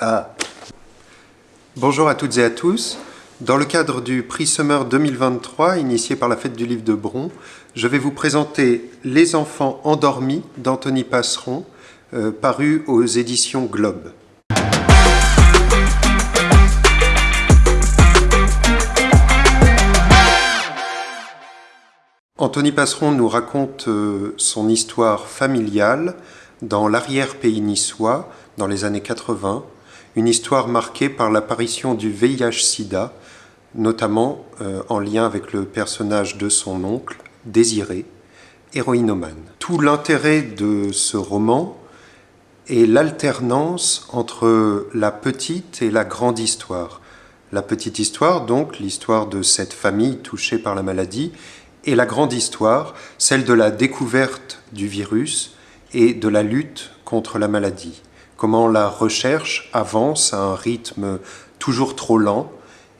Ah. Bonjour à toutes et à tous. Dans le cadre du prix Summer 2023, initié par la Fête du Livre de Bron, je vais vous présenter Les enfants endormis d'Anthony Passeron, euh, paru aux éditions Globe. Anthony Passeron nous raconte euh, son histoire familiale dans l'arrière-pays niçois dans les années 80, une histoire marquée par l'apparition du VIH-Sida, notamment euh, en lien avec le personnage de son oncle, Désiré, héroïnomane. Tout l'intérêt de ce roman est l'alternance entre la petite et la grande histoire. La petite histoire, donc, l'histoire de cette famille touchée par la maladie, et la grande histoire, celle de la découverte du virus et de la lutte contre la maladie. Comment la recherche avance à un rythme toujours trop lent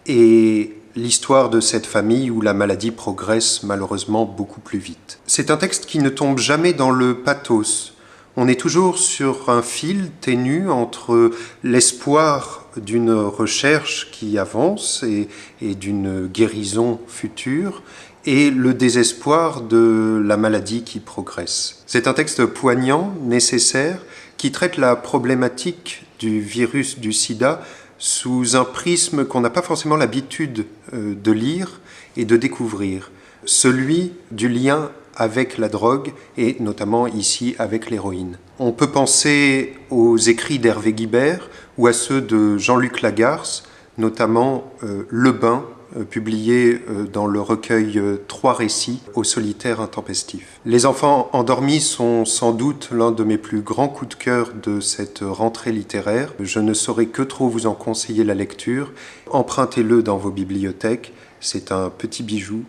et l'histoire de cette famille où la maladie progresse malheureusement beaucoup plus vite. C'est un texte qui ne tombe jamais dans le pathos. On est toujours sur un fil ténu entre l'espoir d'une recherche qui avance et, d'une guérison future et le désespoir de la maladie qui progresse. C'est un texte poignant, nécessaire, qui traite la problématique du virus du sida sous un prisme qu'on n'a pas forcément l'habitude euh, de lire et de découvrir, celui du lien avec la drogue et notamment ici avec l'héroïne. On peut penser aux écrits d'Hervé Guibert ou à ceux de Jean-Luc Lagarce, notamment euh, Le Bain euh, publié euh, dans le recueil Trois récits au solitaire intempestif. Les enfants endormis sont sans doute l'un de mes plus grands coups de cœur de cette rentrée littéraire. Je ne saurais que trop vous en conseiller la lecture. Empruntez-le dans vos bibliothèques. C'est un petit bijou